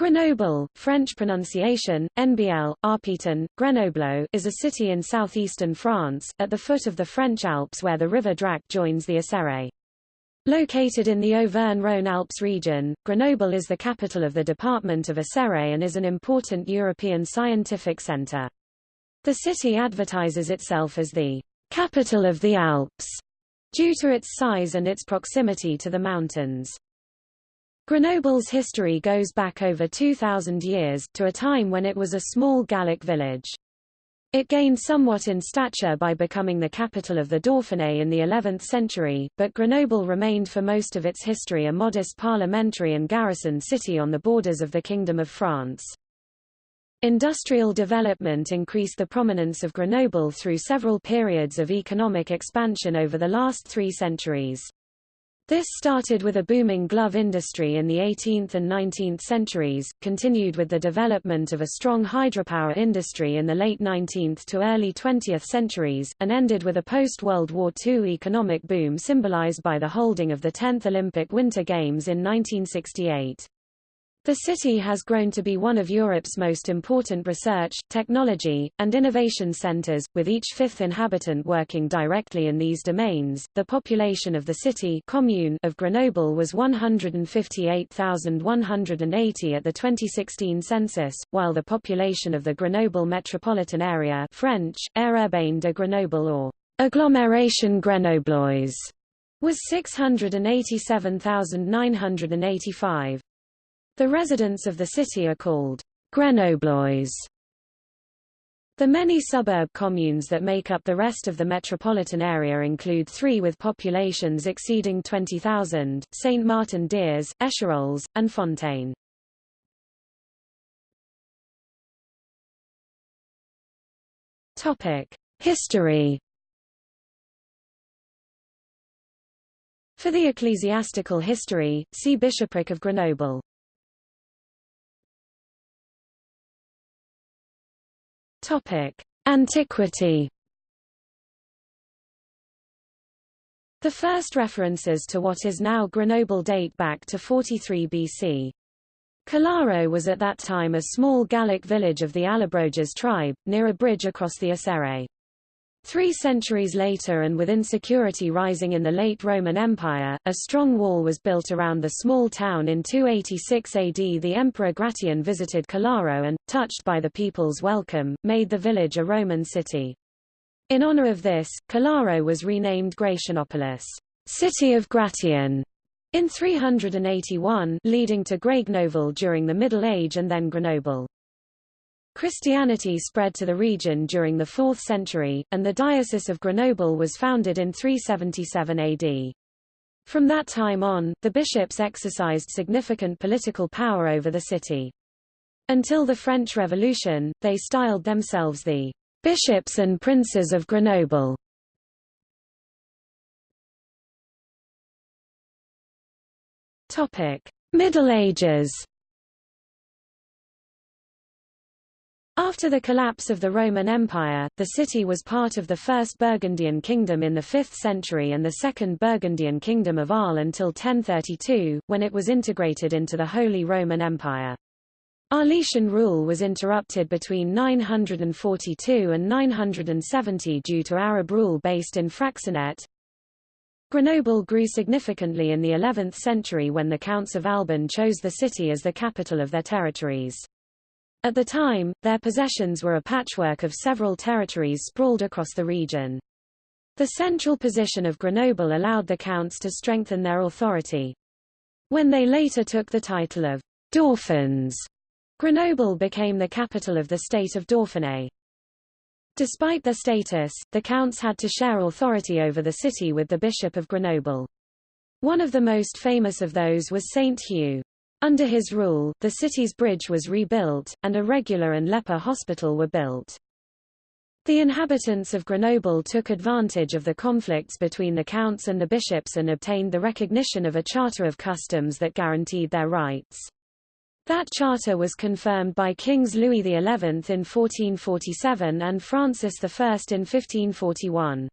Grenoble, French pronunciation, NBL, Arpitan, Grenoble, is a city in southeastern France, at the foot of the French Alps where the river Drac joins the Isère. Located in the Auvergne-Rhône Alps region, Grenoble is the capital of the department of Isère and is an important European scientific center. The city advertises itself as the capital of the Alps, due to its size and its proximity to the mountains. Grenoble's history goes back over 2,000 years, to a time when it was a small Gallic village. It gained somewhat in stature by becoming the capital of the Dauphiné in the 11th century, but Grenoble remained for most of its history a modest parliamentary and garrison city on the borders of the Kingdom of France. Industrial development increased the prominence of Grenoble through several periods of economic expansion over the last three centuries. This started with a booming glove industry in the 18th and 19th centuries, continued with the development of a strong hydropower industry in the late 19th to early 20th centuries, and ended with a post-World War II economic boom symbolized by the holding of the 10th Olympic Winter Games in 1968. The city has grown to be one of Europe's most important research, technology, and innovation centers, with each fifth inhabitant working directly in these domains. The population of the city commune of Grenoble was 158,180 at the 2016 census, while the population of the Grenoble metropolitan area French, Aire urbaine de Grenoble or Agglomération Grenobloise was 687,985. The residents of the city are called Grenoblois. The many suburb communes that make up the rest of the metropolitan area include three with populations exceeding 20,000, Saint-Martin-d'Hères, Échirolles, and Fontaine. History For the ecclesiastical history, see Bishopric of Grenoble. Topic: Antiquity. The first references to what is now Grenoble date back to 43 BC. Calaro was at that time a small Gallic village of the Allobroges tribe, near a bridge across the Isère. Three centuries later and with insecurity rising in the late Roman Empire, a strong wall was built around the small town in 286 AD. The Emperor Gratian visited Calaro and, touched by the people's welcome, made the village a Roman city. In honor of this, Calaro was renamed Gratianopolis, City of Gratian, in 381 leading to Grenoble during the Middle Age and then Grenoble. Christianity spread to the region during the 4th century, and the Diocese of Grenoble was founded in 377 AD. From that time on, the bishops exercised significant political power over the city. Until the French Revolution, they styled themselves the bishops and princes of Grenoble. Topic: Middle Ages After the collapse of the Roman Empire, the city was part of the First Burgundian Kingdom in the 5th century and the Second Burgundian Kingdom of Arles until 1032, when it was integrated into the Holy Roman Empire. Arletian rule was interrupted between 942 and 970 due to Arab rule based in Fraxinet. Grenoble grew significantly in the 11th century when the Counts of Albon chose the city as the capital of their territories. At the time, their possessions were a patchwork of several territories sprawled across the region. The central position of Grenoble allowed the counts to strengthen their authority. When they later took the title of Dauphins, Grenoble became the capital of the state of Dauphiné. Despite their status, the counts had to share authority over the city with the Bishop of Grenoble. One of the most famous of those was Saint Hugh. Under his rule, the city's bridge was rebuilt, and a regular and leper hospital were built. The inhabitants of Grenoble took advantage of the conflicts between the counts and the bishops and obtained the recognition of a charter of customs that guaranteed their rights. That charter was confirmed by Kings Louis XI in 1447 and Francis I in 1541.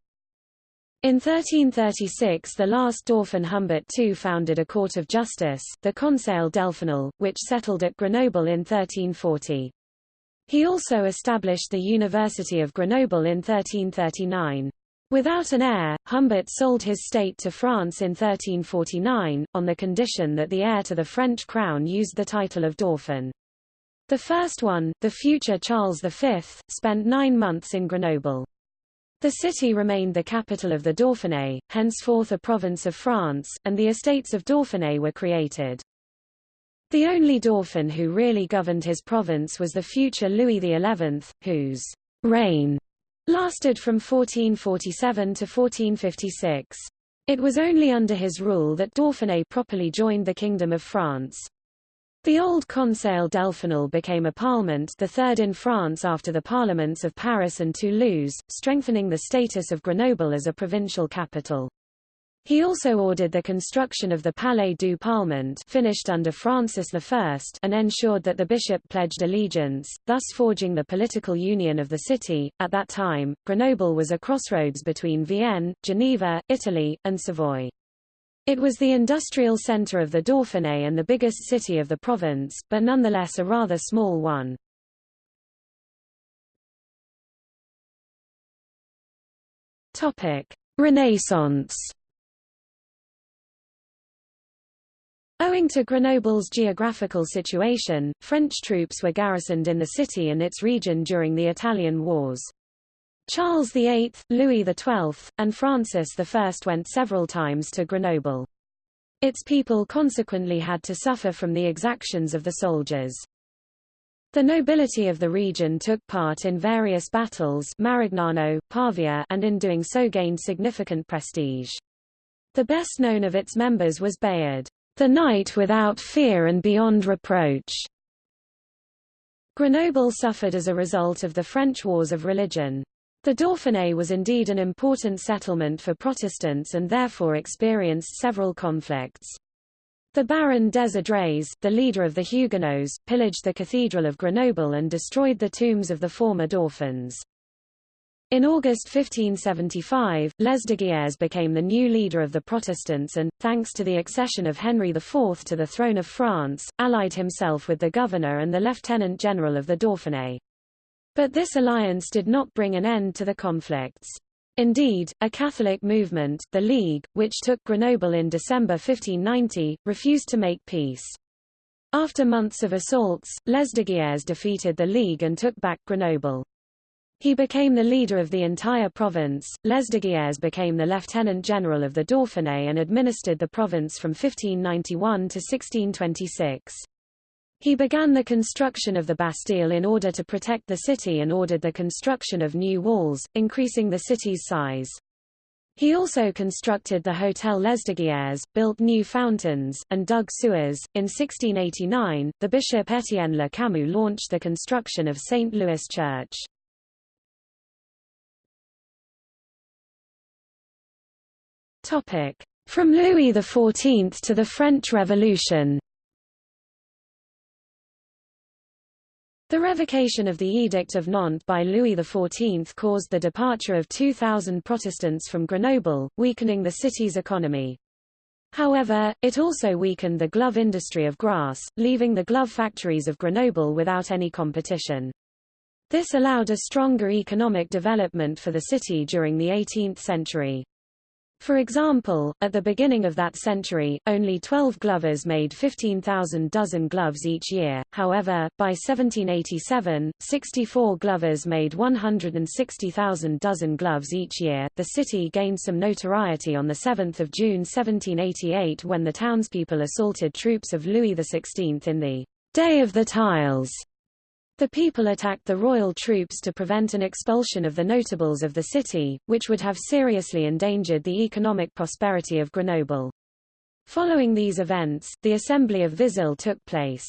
In 1336 the last Dauphin Humbert II founded a court of justice, the Conseil Delphinal, which settled at Grenoble in 1340. He also established the University of Grenoble in 1339. Without an heir, Humbert sold his state to France in 1349, on the condition that the heir to the French crown used the title of Dauphin. The first one, the future Charles V, spent nine months in Grenoble. The city remained the capital of the Dauphiné, henceforth a province of France, and the estates of Dauphiné were created. The only Dauphin who really governed his province was the future Louis XI, whose reign lasted from 1447 to 1456. It was only under his rule that Dauphiné properly joined the Kingdom of France. The old Conseil Delphinal became a parliament the third in France after the parliaments of Paris and Toulouse, strengthening the status of Grenoble as a provincial capital. He also ordered the construction of the Palais du Parlement finished under Francis I and ensured that the bishop pledged allegiance, thus forging the political union of the city. At that time, Grenoble was a crossroads between Vienne, Geneva, Italy, and Savoy. It was the industrial center of the Dauphiné and the biggest city of the province, but nonetheless a rather small one. Renaissance Owing to Grenoble's geographical situation, French troops were garrisoned in the city and its region during the Italian Wars. Charles VIII, Louis XII, and Francis I went several times to Grenoble. Its people consequently had to suffer from the exactions of the soldiers. The nobility of the region took part in various battles Marignano, Pavia and in doing so gained significant prestige. The best known of its members was Bayard. The Knight without fear and beyond reproach. Grenoble suffered as a result of the French wars of religion. The Dauphiné was indeed an important settlement for Protestants and therefore experienced several conflicts. The Baron des the leader of the Huguenots, pillaged the Cathedral of Grenoble and destroyed the tombs of the former Dauphins. In August 1575, Lesdiguières became the new leader of the Protestants and, thanks to the accession of Henry IV to the throne of France, allied himself with the governor and the lieutenant general of the Dauphiné. But this alliance did not bring an end to the conflicts. Indeed, a Catholic movement, the League, which took Grenoble in December 1590, refused to make peace. After months of assaults, Lesdiguières defeated the League and took back Grenoble. He became the leader of the entire province. Lesdiguières became the lieutenant general of the Dauphiné and administered the province from 1591 to 1626. He began the construction of the Bastille in order to protect the city and ordered the construction of new walls, increasing the city's size. He also constructed the Hotel Lesdiguières, built new fountains, and dug sewers. In 1689, the bishop Étienne Le Camus launched the construction of St. Louis Church. From Louis XIV to the French Revolution The revocation of the Edict of Nantes by Louis XIV caused the departure of 2,000 Protestants from Grenoble, weakening the city's economy. However, it also weakened the glove industry of Grasse, leaving the glove factories of Grenoble without any competition. This allowed a stronger economic development for the city during the 18th century. For example, at the beginning of that century, only 12 glovers made 15,000 dozen gloves each year, however, by 1787, 64 glovers made 160,000 dozen gloves each year. The city gained some notoriety on 7 June 1788 when the townspeople assaulted troops of Louis XVI in the Day of the Tiles the people attacked the royal troops to prevent an expulsion of the notables of the city, which would have seriously endangered the economic prosperity of Grenoble. Following these events, the Assembly of Vizille took place.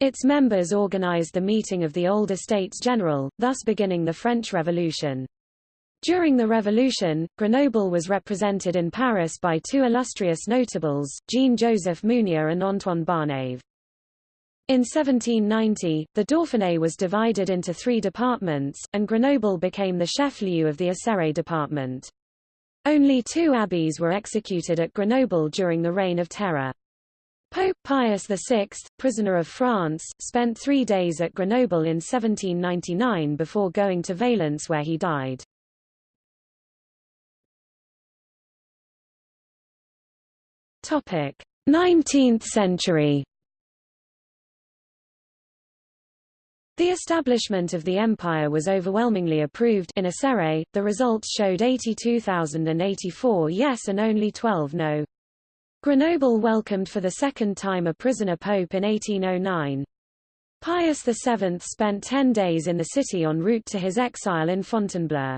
Its members organized the meeting of the old Estates General, thus beginning the French Revolution. During the Revolution, Grenoble was represented in Paris by two illustrious notables, Jean-Joseph Mounier and Antoine Barnave. In 1790, the Dauphiné was divided into three departments, and Grenoble became the chef-lieu of the Isère department. Only two abbeys were executed at Grenoble during the Reign of Terror. Pope Pius VI, prisoner of France, spent three days at Grenoble in 1799 before going to Valence where he died. Topic: 19th century. The establishment of the empire was overwhelmingly approved in Isère. The results showed 82,084 yes and only 12 no. Grenoble welcomed for the second time a prisoner pope in 1809. Pius VII spent ten days in the city en route to his exile in Fontainebleau.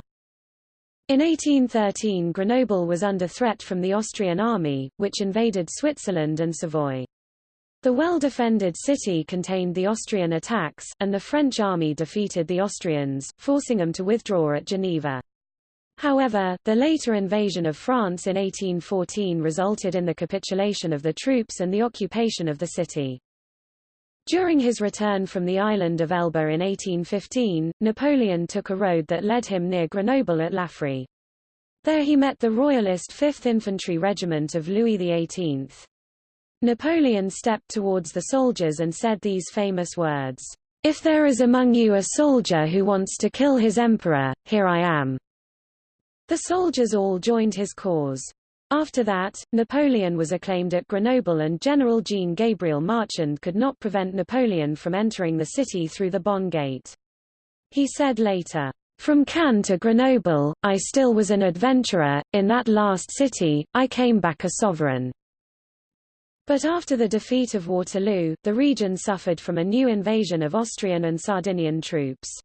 In 1813 Grenoble was under threat from the Austrian army, which invaded Switzerland and Savoy. The well-defended city contained the Austrian attacks, and the French army defeated the Austrians, forcing them to withdraw at Geneva. However, the later invasion of France in 1814 resulted in the capitulation of the troops and the occupation of the city. During his return from the island of Elba in 1815, Napoleon took a road that led him near Grenoble at Laffrey. There he met the Royalist 5th Infantry Regiment of Louis XVIII. Napoleon stepped towards the soldiers and said these famous words, If there is among you a soldier who wants to kill his emperor, here I am. The soldiers all joined his cause. After that, Napoleon was acclaimed at Grenoble and General Jean-Gabriel Marchand could not prevent Napoleon from entering the city through the Bonne Gate. He said later, From Cannes to Grenoble, I still was an adventurer, in that last city, I came back a sovereign. But after the defeat of Waterloo, the region suffered from a new invasion of Austrian and Sardinian troops.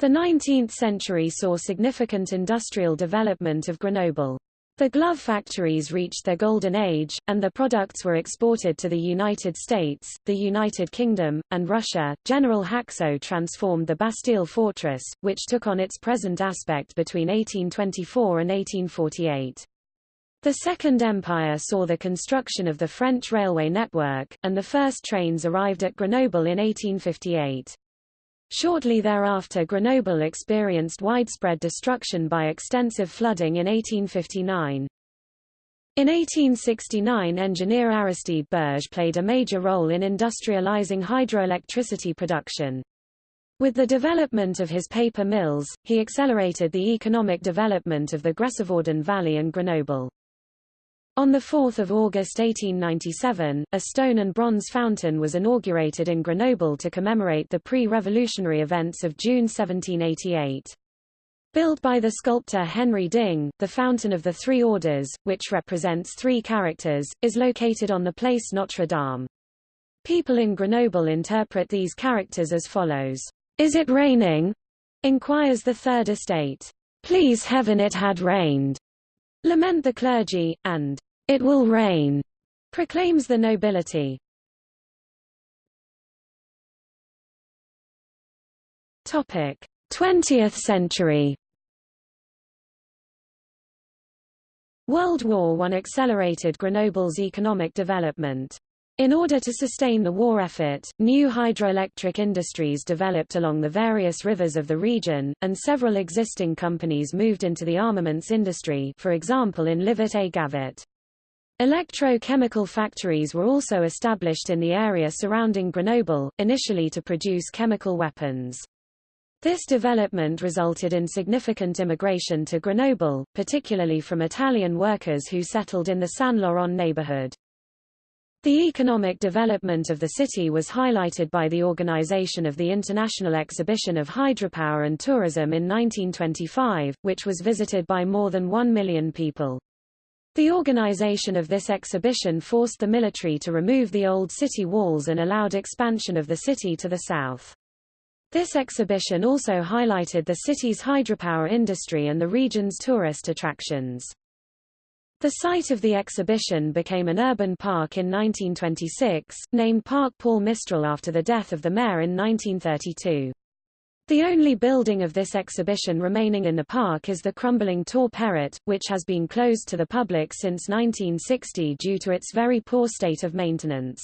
The 19th century saw significant industrial development of Grenoble. The glove factories reached their golden age, and the products were exported to the United States, the United Kingdom, and Russia. General Haxo transformed the Bastille fortress, which took on its present aspect between 1824 and 1848. The Second Empire saw the construction of the French railway network, and the first trains arrived at Grenoble in 1858. Shortly thereafter Grenoble experienced widespread destruction by extensive flooding in 1859. In 1869 engineer Aristide Bergès played a major role in industrializing hydroelectricity production. With the development of his paper mills, he accelerated the economic development of the Grésivaudan Valley and Grenoble. On 4 August 1897, a stone and bronze fountain was inaugurated in Grenoble to commemorate the pre-revolutionary events of June 1788. Built by the sculptor Henri Ding, the Fountain of the Three Orders, which represents three characters, is located on the place Notre Dame. People in Grenoble interpret these characters as follows. Is it raining? inquires the third estate. Please heaven it had rained. Lament the clergy, and it will rain, proclaims the nobility. Topic: 20th century. World War I accelerated Grenoble's economic development. In order to sustain the war effort, new hydroelectric industries developed along the various rivers of the region, and several existing companies moved into the armaments industry for example in Livet-et-Gavet. Electrochemical factories were also established in the area surrounding Grenoble, initially to produce chemical weapons. This development resulted in significant immigration to Grenoble, particularly from Italian workers who settled in the Saint-Laurent neighborhood. The economic development of the city was highlighted by the organization of the International Exhibition of Hydropower and Tourism in 1925, which was visited by more than one million people. The organization of this exhibition forced the military to remove the old city walls and allowed expansion of the city to the south. This exhibition also highlighted the city's hydropower industry and the region's tourist attractions. The site of the exhibition became an urban park in 1926, named Parc Paul Mistral after the death of the mayor in 1932. The only building of this exhibition remaining in the park is the crumbling Tour Perret, which has been closed to the public since 1960 due to its very poor state of maintenance.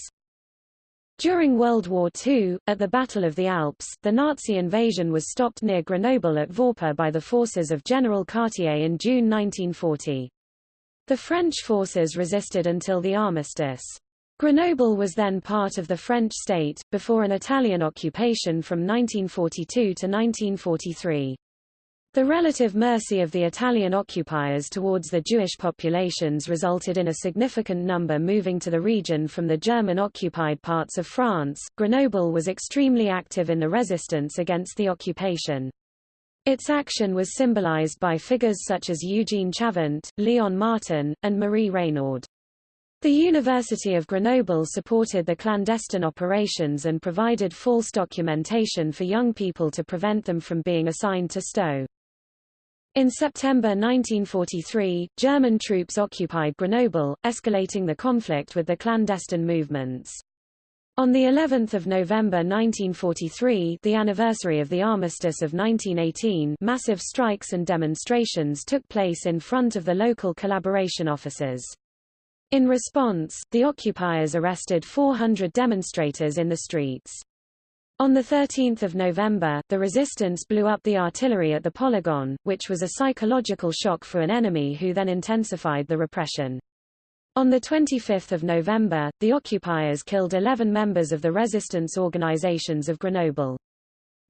During World War II, at the Battle of the Alps, the Nazi invasion was stopped near Grenoble at Voreppe by the forces of General Cartier in June 1940. The French forces resisted until the armistice. Grenoble was then part of the French state, before an Italian occupation from 1942 to 1943. The relative mercy of the Italian occupiers towards the Jewish populations resulted in a significant number moving to the region from the German-occupied parts of France. Grenoble was extremely active in the resistance against the occupation. Its action was symbolized by figures such as Eugene Chavant, Leon Martin, and Marie Reynoard. The University of Grenoble supported the clandestine operations and provided false documentation for young people to prevent them from being assigned to Stowe. In September 1943, German troops occupied Grenoble, escalating the conflict with the clandestine movements. On the 11th of November 1943, the anniversary of the armistice of 1918, massive strikes and demonstrations took place in front of the local collaboration offices. In response, the occupiers arrested 400 demonstrators in the streets. On 13 November, the resistance blew up the artillery at the polygon, which was a psychological shock for an enemy who then intensified the repression. On 25 November, the occupiers killed 11 members of the resistance organizations of Grenoble.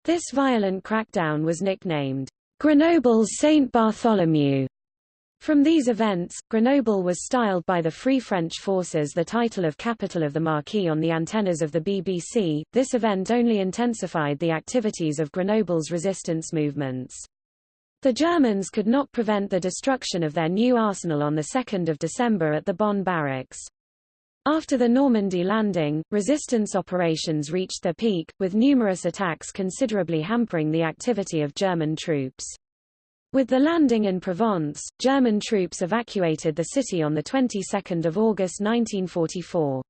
This violent crackdown was nicknamed, Grenoble's Saint Bartholomew. From these events, Grenoble was styled by the Free French forces the title of capital of the Maquis on the antennas of the BBC. This event only intensified the activities of Grenoble's resistance movements. The Germans could not prevent the destruction of their new arsenal on 2 December at the Bonne barracks. After the Normandy landing, resistance operations reached their peak, with numerous attacks considerably hampering the activity of German troops. With the landing in Provence, German troops evacuated the city on the 22nd of August 1944.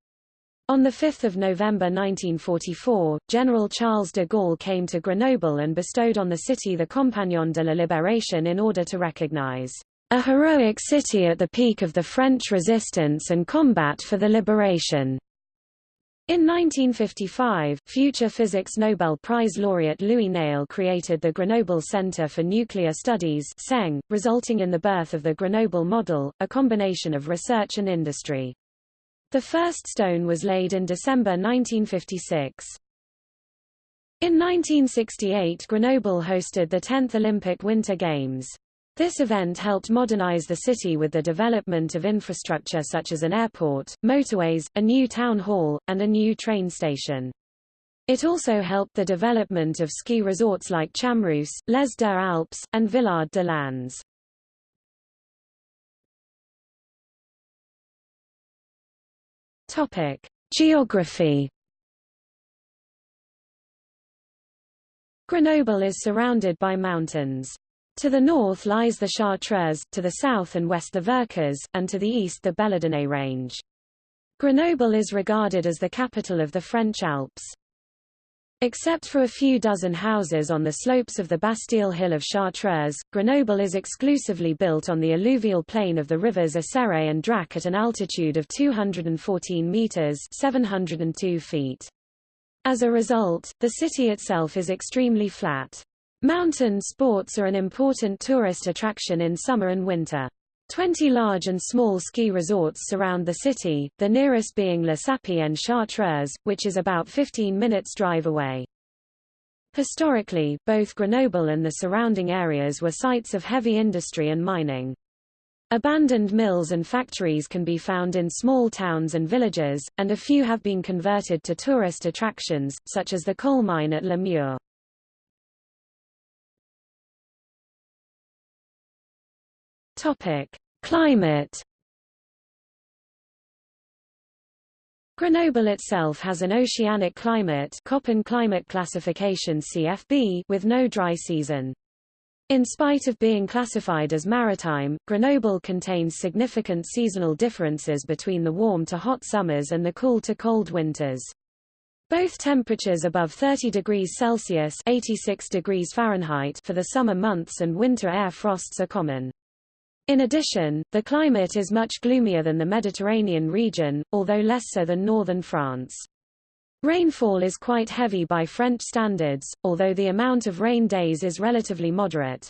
On 5 November 1944, General Charles de Gaulle came to Grenoble and bestowed on the city the Compagnon de la Libération in order to recognize a heroic city at the peak of the French resistance and combat for the liberation. In 1955, future physics Nobel Prize laureate Louis Néel created the Grenoble Center for Nuclear Studies CENG, resulting in the birth of the Grenoble model, a combination of research and industry. The first stone was laid in December 1956. In 1968 Grenoble hosted the 10th Olympic Winter Games. This event helped modernize the city with the development of infrastructure such as an airport, motorways, a new town hall, and a new train station. It also helped the development of ski resorts like Chamrousse, Les Deux Alpes, and Villard de Lans. Topic: Geography. Grenoble is surrounded by mountains. To the north lies the Chartreuse, to the south and west the Vercors, and to the east the Belledonne range. Grenoble is regarded as the capital of the French Alps. Except for a few dozen houses on the slopes of the Bastille Hill of Chartreuse, Grenoble is exclusively built on the alluvial plain of the rivers Isère and Drac at an altitude of 214 meters 702 feet. As a result, the city itself is extremely flat. Mountain sports are an important tourist attraction in summer and winter. Twenty large and small ski resorts surround the city, the nearest being Le Sappey-en-Chartreuse, which is about 15 minutes drive away. Historically, both Grenoble and the surrounding areas were sites of heavy industry and mining. Abandoned mills and factories can be found in small towns and villages, and a few have been converted to tourist attractions, such as the coal mine at Le Topic: Climate. Grenoble itself has an oceanic climate Köppen climate classification CFB with no dry season. In spite of being classified as maritime, Grenoble contains significant seasonal differences between the warm to hot summers and the cool to cold winters. Both temperatures above 30 degrees Celsius 86 degrees Fahrenheit for the summer months and winter air frosts are common. In addition, the climate is much gloomier than the Mediterranean region, although less so than northern France. Rainfall is quite heavy by French standards, although the amount of rain days is relatively moderate.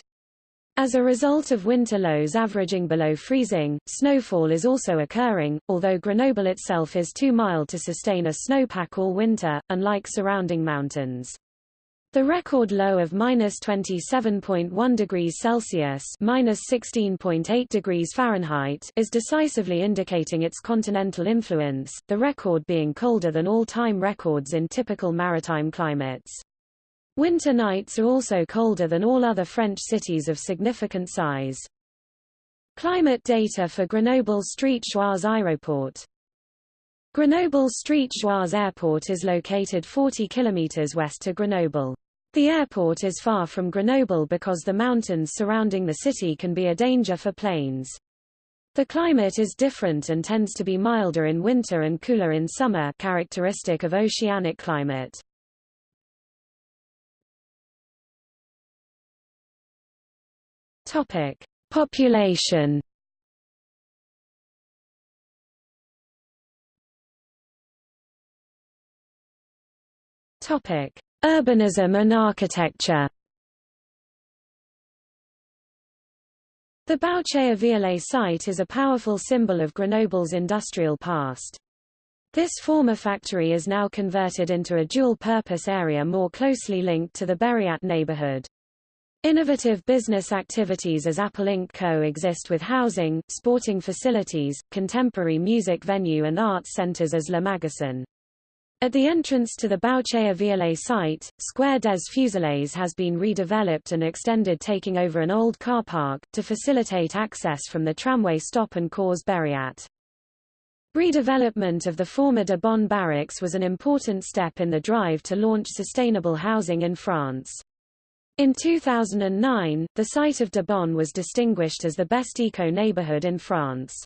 As a result of winter lows averaging below freezing, snowfall is also occurring, although Grenoble itself is too mild to sustain a snowpack all winter, unlike surrounding mountains. The record low of minus 27.1 degrees Celsius minus 16.8 degrees Fahrenheit is decisively indicating its continental influence, the record being colder than all-time records in typical maritime climates. Winter nights are also colder than all other French cities of significant size. Climate data for Grenoble's Street Joise Aéroport Grenoble Street Joise Airport is located 40 kilometers west to Grenoble. The airport is far from Grenoble because the mountains surrounding the city can be a danger for planes. The climate is different and tends to be milder in winter and cooler in summer characteristic of oceanic climate. Topic: Population. Topic: Urbanism and architecture. The Bouchayer-Viallet site is a powerful symbol of Grenoble's industrial past. This former factory is now converted into a dual-purpose area more closely linked to the Berriat neighborhood. Innovative business activities as Apple Inc. co-exist with housing, sporting facilities, contemporary music venue and arts centers as Le Magasin. At the entrance to the Bouchayer-Viallet site, Square des Fuseliers has been redeveloped and extended taking over an old car park, to facilitate access from the tramway stop and cause Berriat. Redevelopment of the former de Bonne barracks was an important step in the drive to launch sustainable housing in France. In 2009, the site of de Debon was distinguished as the best eco-neighborhood in France.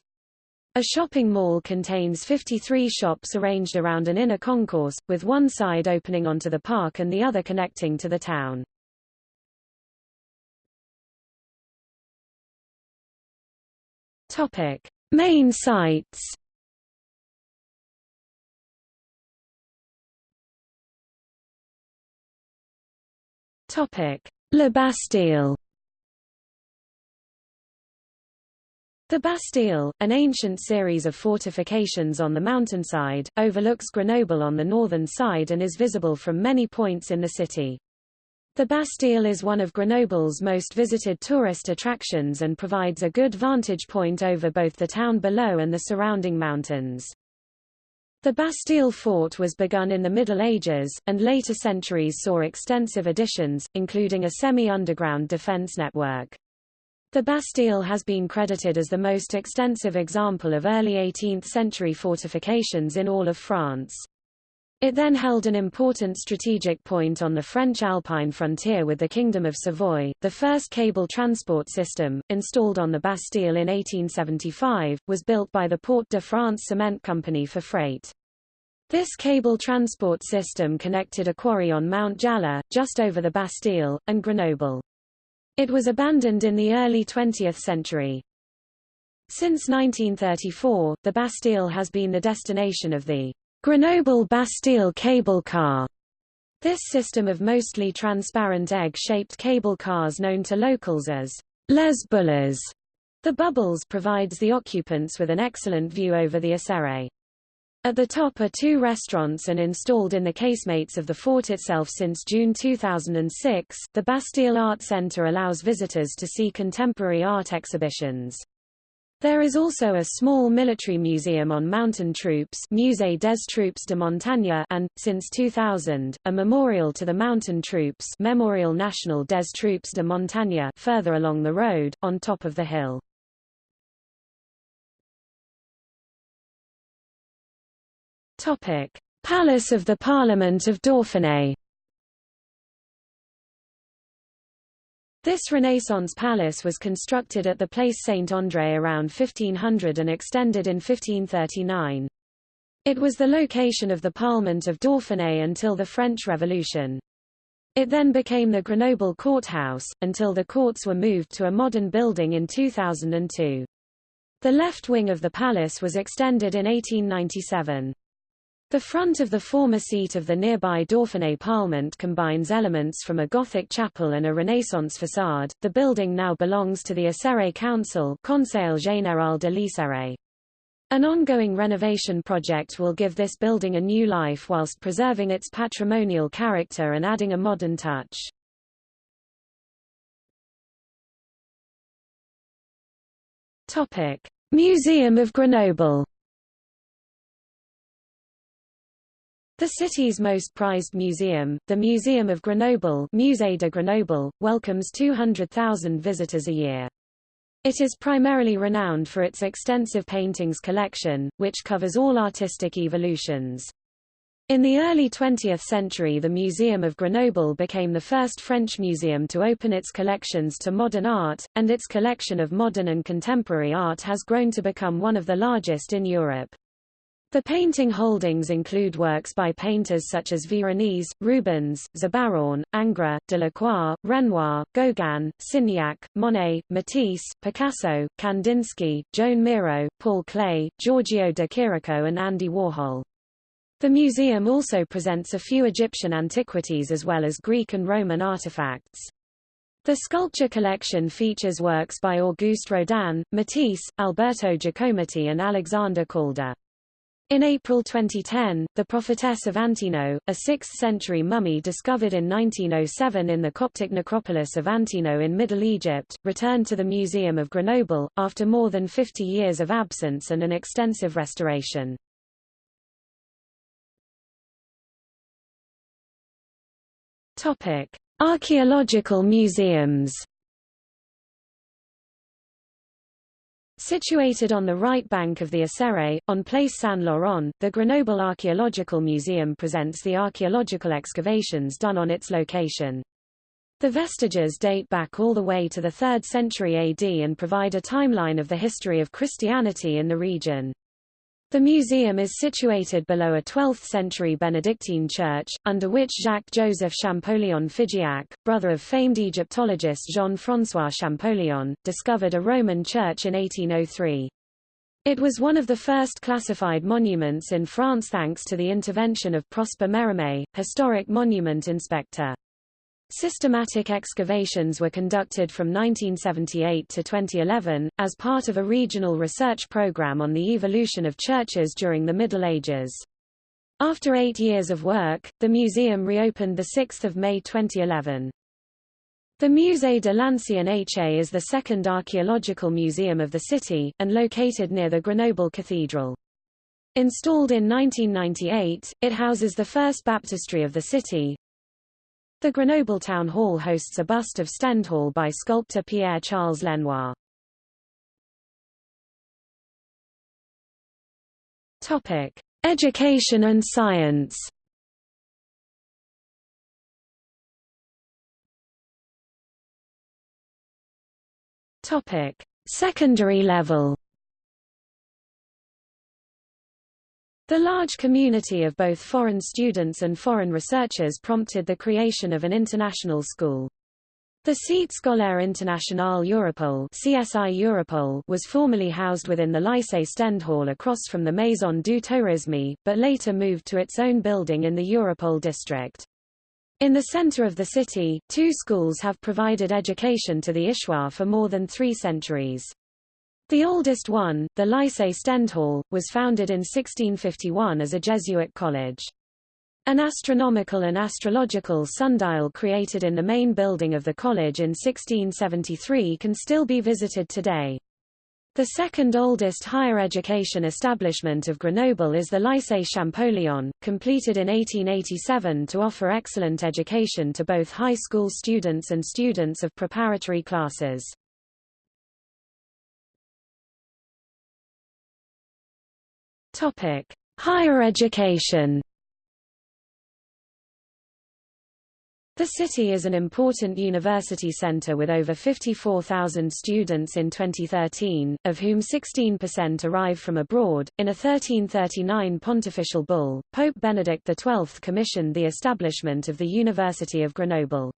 A shopping mall contains 53 shops arranged around an inner concourse, with one side opening onto the park and the other connecting to the town. Topic: Main sites. Topic: Le Bastille. The Bastille, an ancient series of fortifications on the mountainside, overlooks Grenoble on the northern side and is visible from many points in the city. The Bastille is one of Grenoble's most visited tourist attractions and provides a good vantage point over both the town below and the surrounding mountains. The Bastille fort was begun in the Middle Ages, and later centuries saw extensive additions, including a semi-underground defense network. The Bastille has been credited as the most extensive example of early 18th-century fortifications in all of France. It then held an important strategic point on the French Alpine frontier with the Kingdom of Savoy. The first cable transport system, installed on the Bastille in 1875, was built by the Porte de France Cement Company for freight. This cable transport system connected a quarry on Mount Jalla, just over the Bastille, and Grenoble. It was abandoned in the early 20th century. Since 1934, the Bastille has been the destination of the Grenoble-Bastille cable car. This system of mostly transparent egg-shaped cable cars known to locals as Les Bulles. The bubbles provides the occupants with an excellent view over the Isère. At the top are two restaurants and installed in the casemates of the fort itself since June 2006. The Bastille Art Center allows visitors to see contemporary art exhibitions. There is also a small military museum on mountain troops Musée des Troupes de Montagne and, since 2000, a memorial to the mountain troops Memorial National des Troupes de Montagne further along the road, on top of the hill. Topic: Palace of the Parliament of Dauphiné. This Renaissance palace was constructed at the Place Saint-André around 1500 and extended in 1539. It was the location of the Parliament of Dauphiné until the French Revolution. It then became the Grenoble Courthouse, until the courts were moved to a modern building in 2002. The left wing of the palace was extended in 1897. The front of the former seat of the nearby Dauphiné Parlement combines elements from a Gothic chapel and a Renaissance facade. The building now belongs to the Isère Council Conseil Général de l'Isère. An ongoing renovation project will give this building a new life whilst preserving its patrimonial character and adding a modern touch. Topic: Museum of Grenoble The city's most prized museum, the Museum of Grenoble Musée de Grenoble, welcomes 200,000 visitors a year. It is primarily renowned for its extensive paintings collection, which covers all artistic evolutions. In the early 20th century the Museum of Grenoble became the first French museum to open its collections to modern art, and its collection of modern and contemporary art has grown to become one of the largest in Europe. The painting holdings include works by painters such as Veronese, Rubens, Zurbaran, Ingres, Delacroix, Renoir, Gauguin, Signac, Monet, Matisse, Picasso, Kandinsky, Joan Miro, Paul Klee, Giorgio de Chirico and Andy Warhol. The museum also presents a few Egyptian antiquities as well as Greek and Roman artifacts. The sculpture collection features works by Auguste Rodin, Matisse, Alberto Giacometti and Alexander Calder. In April 2010, the prophetess of Antinoé, a 6th-century mummy discovered in 1907 in the Coptic necropolis of Antinoé in Middle Egypt, returned to the Museum of Grenoble, after more than 50 years of absence and an extensive restoration. Archaeological museums Situated on the right bank of the Isère, on Place Saint-Laurent, the Grenoble Archaeological Museum presents the archaeological excavations done on its location. The vestiges date back all the way to the 3rd century AD and provide a timeline of the history of Christianity in the region. The museum is situated below a 12th-century Benedictine church, under which Jacques-Joseph Champollion Figeac, brother of famed Egyptologist Jean-François Champollion, discovered a Roman church in 1803. It was one of the first classified monuments in France thanks to the intervention of Prosper Mérimée, historic monument inspector. Systematic excavations were conducted from 1978 to 2011, as part of a regional research program on the evolution of churches during the Middle Ages. After eight years of work, the museum reopened 6 May 2011. The Musée de l'Ancien H.A. is the second archaeological museum of the city, and located near the Grenoble Cathedral. Installed in 1998, it houses the first baptistry of the city, the Grenoble Town Hall hosts a bust of Stendhal by sculptor Pierre-Charles Lenoir. Topic: Education and science. Topic: Secondary level. The large community of both foreign students and foreign researchers prompted the creation of an international school. The Cité Scolaire Internationale Europole CSI Europole was formerly housed within the Lycée Stendhal across from the Maison du Tourisme, but later moved to its own building in the Europole district. In the center of the city, two schools have provided education to the Issois for more than three centuries. The oldest one, the Lycée Stendhal, was founded in 1651 as a Jesuit college. An astronomical and astrological sundial created in the main building of the college in 1673 can still be visited today. The second oldest higher education establishment of Grenoble is the Lycée Champollion, completed in 1887 to offer excellent education to both high school students and students of preparatory classes. Topic: Higher education. The city is an important university center with over 54,000 students in 2013, of whom 16% arrive from abroad. In a 1339 pontifical bull, Pope Benedict XII commissioned the establishment of the University of Grenoble.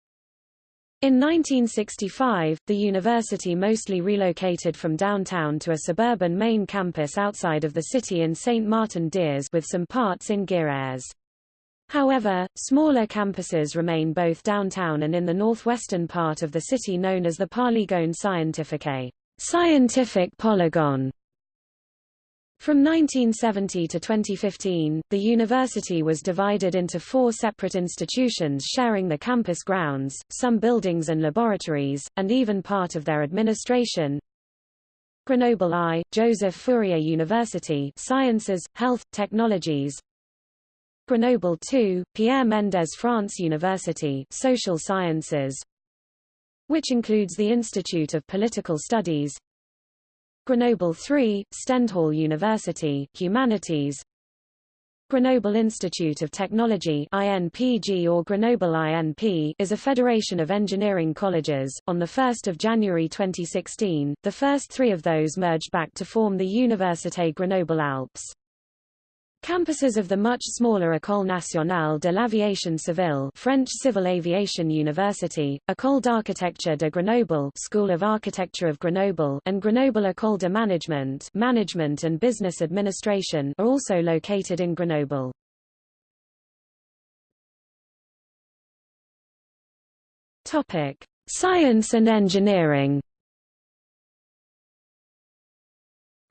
In 1965, the university mostly relocated from downtown to a suburban main campus outside of the city in St. Martin-d'Hères with some parts in Gières. However, smaller campuses remain both downtown and in the northwestern part of the city known as the Polygone Scientifique scientific polygon. From 1970 to 2015, the university was divided into four separate institutions sharing the campus grounds, some buildings and laboratories, and even part of their administration. Grenoble I, Joseph Fourier University Sciences, Health, Technologies Grenoble II, Pierre Mendès France University Social Sciences which includes the Institute of Political Studies Grenoble 3, Stendhal University, Humanities Grenoble Institute of Technology INPG or Grenoble INP is a federation of engineering colleges. On 1 January 2016, the first three of those merged back to form the Université Grenoble Alpes. Campuses of the much smaller École nationale de l'aviation civile French Civil Aviation University, École d'architecture de Grenoble School of Architecture of Grenoble and Grenoble École de Management Management and Business Administration are also located in Grenoble. Topic: Science and engineering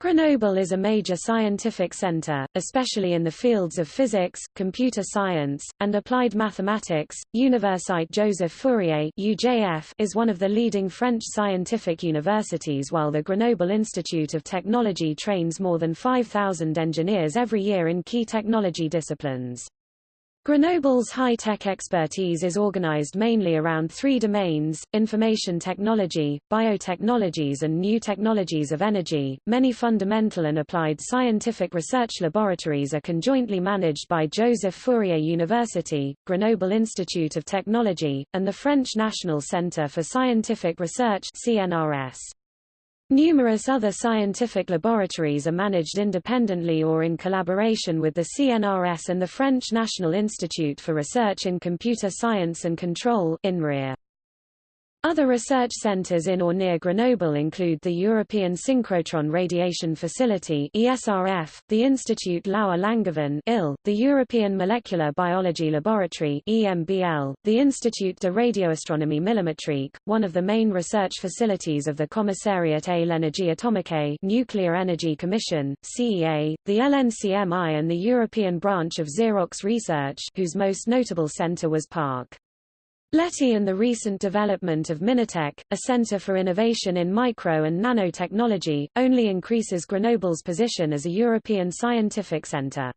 Grenoble is a major scientific center, especially in the fields of physics, computer science, and applied mathematics. Université Joseph Fourier (UJF) is one of the leading French scientific universities, while the Grenoble Institute of Technology trains more than 5,000 engineers every year in key technology disciplines. Grenoble's high-tech expertise is organized mainly around three domains, information technology, biotechnologies and new technologies of energy. Many fundamental and applied scientific research laboratories are conjointly managed by Joseph Fourier University, Grenoble Institute of Technology, and the French National Centre for Scientific Research CNRS. Numerous other scientific laboratories are managed independently or in collaboration with the CNRS and the French National Institute for Research in Computer Science and Control INRIA. Other research centers in or near Grenoble include the European Synchrotron Radiation Facility ESRF, the Institut Laue-Langevin IL, the European Molecular Biology Laboratory EMBL, the Institut de Radioastronomie Millimétrique, one of the main research facilities of the Commissariat à l'énergie atomique Nuclear Energy Commission, CEA, the LNCMI and the European branch of Xerox Research whose most notable center was Parc. Leti and the recent development of Minatec, a center for innovation in micro and nanotechnology, only increases Grenoble's position as a European scientific center.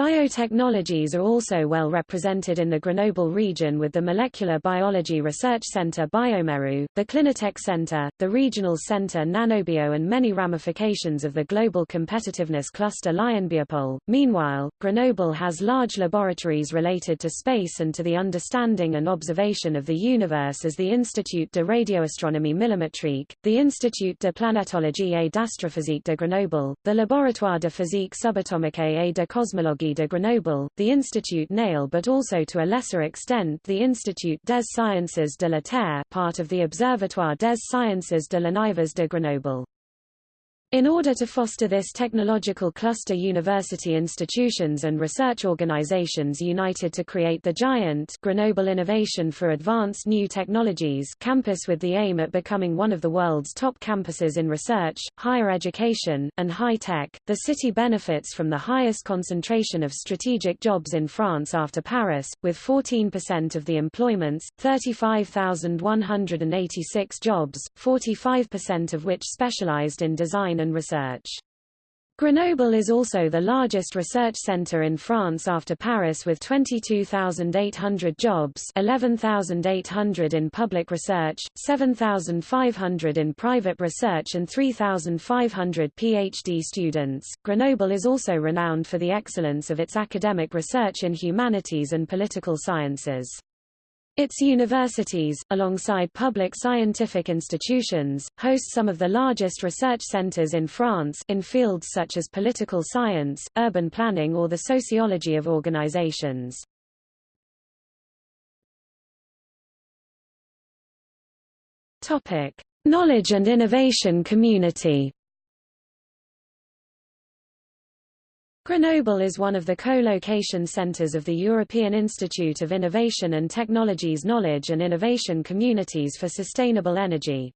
Biotechnologies are also well represented in the Grenoble region with the Molecular Biology Research Center bioMérieux, the Clinatec Center, the Regional Center Nanobio and many ramifications of the Global Competitiveness Cluster Lyonbiopôle. Meanwhile, Grenoble has large laboratories related to space and to the understanding and observation of the universe as the Institut de Radioastronomie Millimétrique, the Institut de Planétologie et d'Astrophysique de Grenoble, the Laboratoire de Physique Subatomique et de Cosmologie de Grenoble, the Institut Néel but also to a lesser extent the Institut des Sciences de la Terre part of the Observatoire des Sciences de l'Univers de Grenoble. In order to foster this technological cluster university institutions and research organizations united to create the giant Grenoble Innovation for Advanced New Technologies campus with the aim at becoming one of the world's top campuses in research, higher education, and high tech, the city benefits from the highest concentration of strategic jobs in France after Paris, with 14% of the employments, 35,186 jobs, 45% of which specialized in design and research. Grenoble is also the largest research center in France after Paris with 22,800 jobs 11,800 in public research, 7,500 in private research and 3,500 PhD students. Grenoble is also renowned for the excellence of its academic research in humanities and political sciences. Its universities, alongside public scientific institutions, host some of the largest research centers in France in fields such as political science, urban planning or the sociology of organizations. Knowledge and innovation community. Grenoble is one of the co-location centers of the European Institute of Innovation and Technologies Knowledge and Innovation Communities for Sustainable Energy.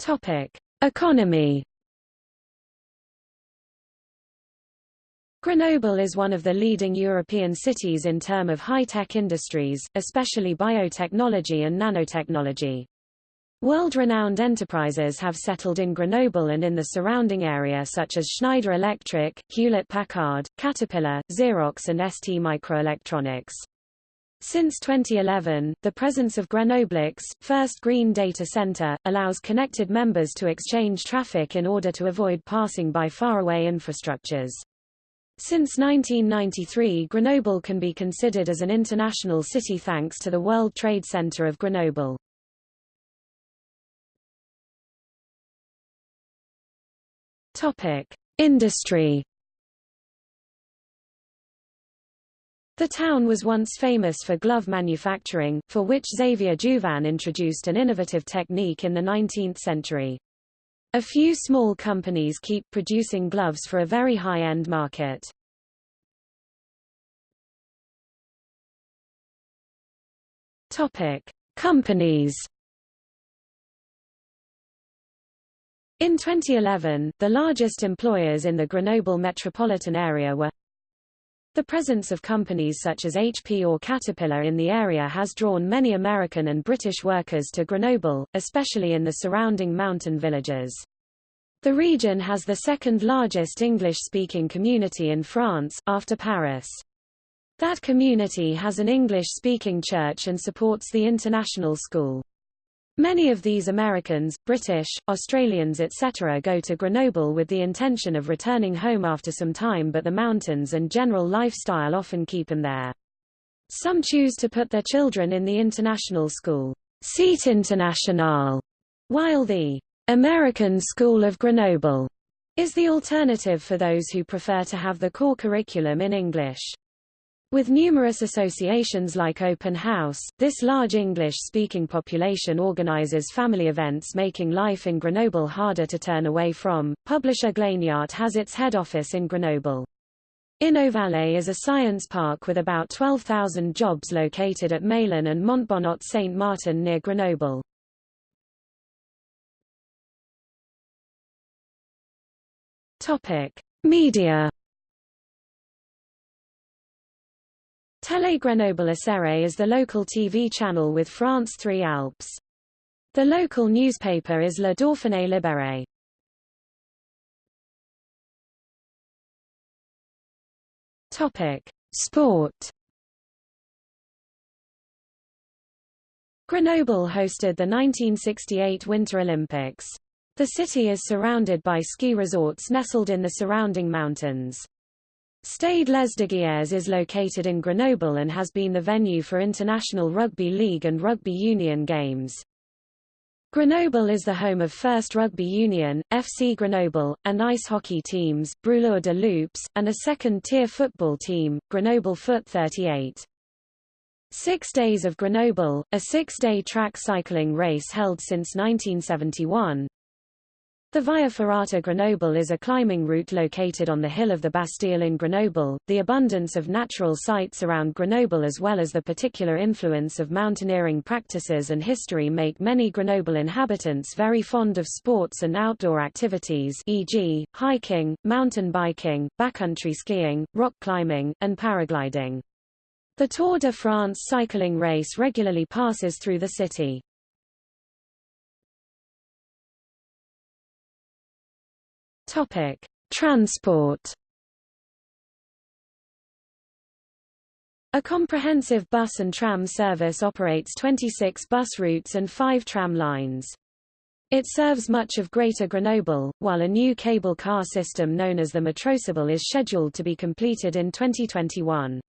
Topic: Economy. Grenoble is one of the leading European cities in term of high-tech industries, especially biotechnology and nanotechnology. World-renowned enterprises have settled in Grenoble and in the surrounding area such as Schneider Electric, Hewlett-Packard, Caterpillar, Xerox and ST Microelectronics. Since 2011, the presence of Grenoble's first green data center, allows connected members to exchange traffic in order to avoid passing by faraway infrastructures. Since 1993 Grenoble can be considered as an international city thanks to the World Trade Center of Grenoble. Topic: Industry. The town was once famous for glove manufacturing, for which Xavier Jouvin introduced an innovative technique in the 19th century. A few small companies keep producing gloves for a very high-end market. Topic: Companies In 2011, the largest employers in the Grenoble metropolitan area were the presence of companies such as HP or Caterpillar in the area has drawn many American and British workers to Grenoble, especially in the surrounding mountain villages. The region has the second largest English-speaking community in France, after Paris. That community has an English-speaking church and supports the international school. Many of these Americans, British, Australians etc. go to Grenoble with the intention of returning home after some time but the mountains and general lifestyle often keep them there. Some choose to put their children in the international school, Seat International, while the American School of Grenoble is the alternative for those who prefer to have the core curriculum in English. With numerous associations like Open House, this large English-speaking population organizes family events making life in Grenoble harder to turn away from. Publisher Glénat has its head office in Grenoble. Innovallée is a science park with about 12,000 jobs located at Meylan and Montbonnot-Saint-Martin near Grenoble. Topic: Media Télé Grenoble Isère is the local TV channel with France 3 Alpes. The local newspaper is Le Dauphiné Libéré. Topic: Sport. Grenoble hosted the 1968 Winter Olympics. The city is surrounded by ski resorts nestled in the surrounding mountains. Stade Lesdiguières is located in Grenoble and has been the venue for international rugby league and rugby union games. Grenoble is the home of First Rugby Union, FC Grenoble, and ice hockey teams, Brûleurs de Loups, and a second-tier football team, Grenoble Foot 38. Six Days of Grenoble, a six-day track cycling race held since 1971, the Via Ferrata Grenoble is a climbing route located on the hill of the Bastille in Grenoble. The abundance of natural sites around Grenoble as well as the particular influence of mountaineering practices and history make many Grenoble inhabitants very fond of sports and outdoor activities e.g., hiking, mountain biking, backcountry skiing, rock climbing, and paragliding. The Tour de France cycling race regularly passes through the city. Topic: Transport. A comprehensive bus and tram service operates 26 bus routes and 5 tram lines. It serves much of Greater Grenoble, while a new cable car system known as the Métrocâble is scheduled to be completed in 2021.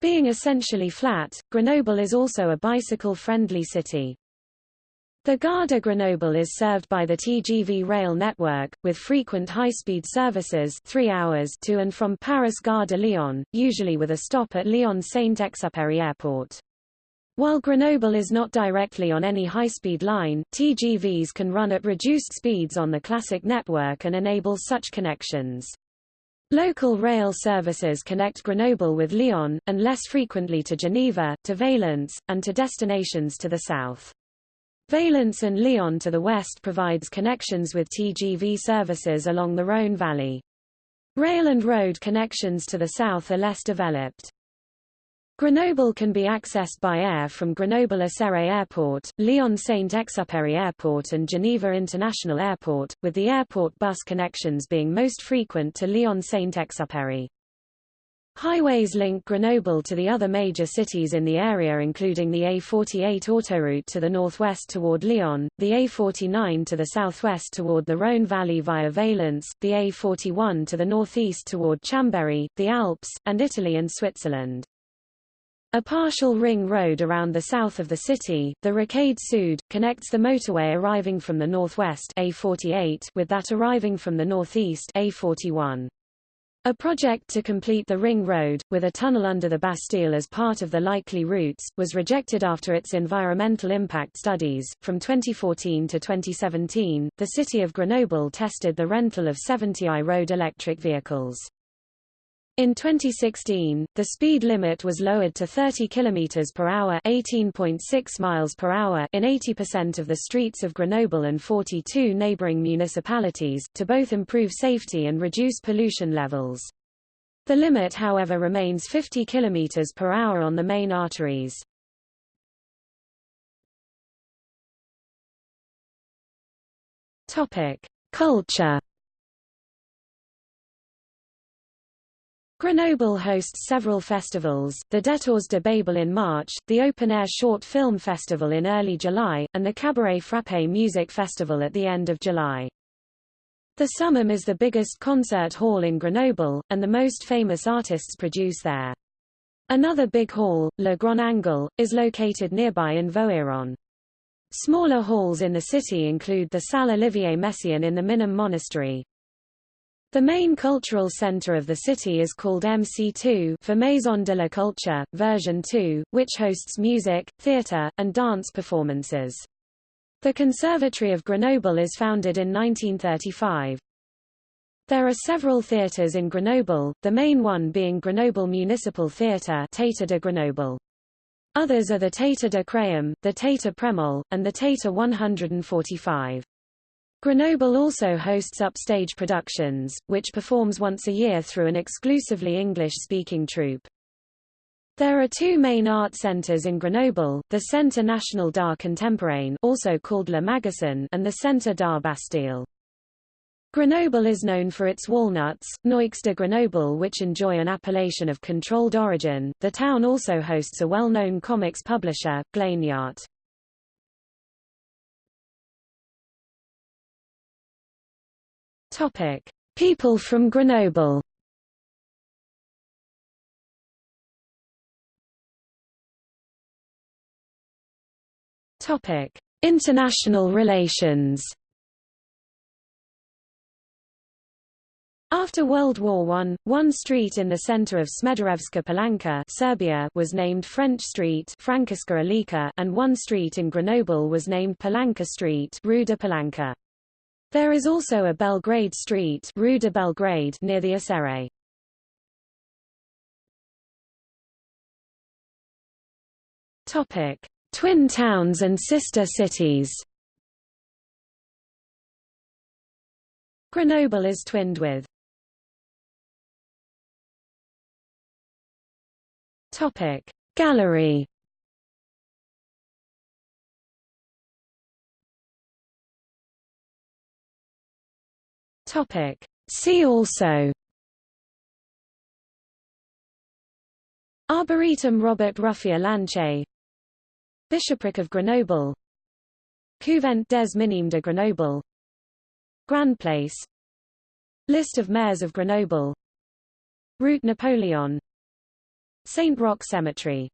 Being essentially flat, Grenoble is also a bicycle-friendly city. The Gare de Grenoble is served by the TGV rail network, with frequent high-speed services 3 hours to and from Paris Gare de Lyon, usually with a stop at Lyon Saint-Exupéry Airport. While Grenoble is not directly on any high-speed line, TGVs can run at reduced speeds on the classic network and enable such connections. Local rail services connect Grenoble with Lyon, and less frequently to Geneva, to Valence, and to destinations to the south. Valence and Lyon to the west provides connections with TGV services along the Rhône Valley. Rail and road connections to the south are less developed. Grenoble can be accessed by air from Grenoble-Isère Airport, Lyon-Saint-Exupéry Airport and Geneva International Airport, with the airport bus connections being most frequent to Lyon-Saint-Exupéry. Highways link Grenoble to the other major cities in the area including the A48 autoroute to the northwest toward Lyon, the A49 to the southwest toward the Rhône Valley via Valence, the A41 to the northeast toward Chambéry, the Alps, and Italy and Switzerland. A partial ring road around the south of the city, the Rocade Sud, connects the motorway arriving from the northwest A48 with that arriving from the northeast A41. A project to complete the Ring Road, with a tunnel under the Bastille as part of the likely routes, was rejected after its environmental impact studies. From 2014 to 2017, the city of Grenoble tested the rental of 70 i-road electric vehicles. In 2016, the speed limit was lowered to 30 km per hour, 18.6 miles per hour in 80% of the streets of Grenoble and 42 neighboring municipalities, to both improve safety and reduce pollution levels. The limit however remains 50 km per hour on the main arteries. Topic: Culture Grenoble hosts several festivals, the Détours de Babel in March, the Open Air Short Film Festival in early July, and the Cabaret Frappé Music Festival at the end of July. The Summum is the biggest concert hall in Grenoble, and the most famous artists produce there. Another big hall, Le Grand Angle, is located nearby in Voiron. Smaller halls in the city include the Salle Olivier Messiaen in the Minim Monastery, the main cultural center of the city is called MC2 for Maison de la Culture, version 2, which hosts music, theater, and dance performances. The Conservatory of Grenoble is founded in 1935. There are several theaters in Grenoble, the main one being Grenoble Municipal Theatre Théâtre de Grenoble. Others are the Théâtre de Créum, the Théâtre Prémol, and the Théâtre 145. Grenoble also hosts upstage productions, which performs once a year through an exclusively English-speaking troupe. There are two main art centres in Grenoble, the Centre National d'Art Contemporain also called Le Magasin and the Centre d'Art Bastille. Grenoble is known for its walnuts, Noix de Grenoble which enjoy an appellation of controlled origin. The town also hosts a well-known comics publisher, Glénat. Topic: People from Grenoble. Topic: International relations. After World War I, one street in the center of Smederevska Palanka Serbia was named French Street and one street in Grenoble was named Palanka Street Rue de Palanka. There is also a Belgrade Street Rue de Belgrade near the Isère. Topic: Twin towns and sister cities. Grenoble is twinned with Topic: Gallery Topic. See also Arboretum Robert Ruffier Lanché Bishopric of Grenoble Couvent des Minimes de Grenoble Grand Place List of mayors of Grenoble Route Napoleon Saint Roch Cemetery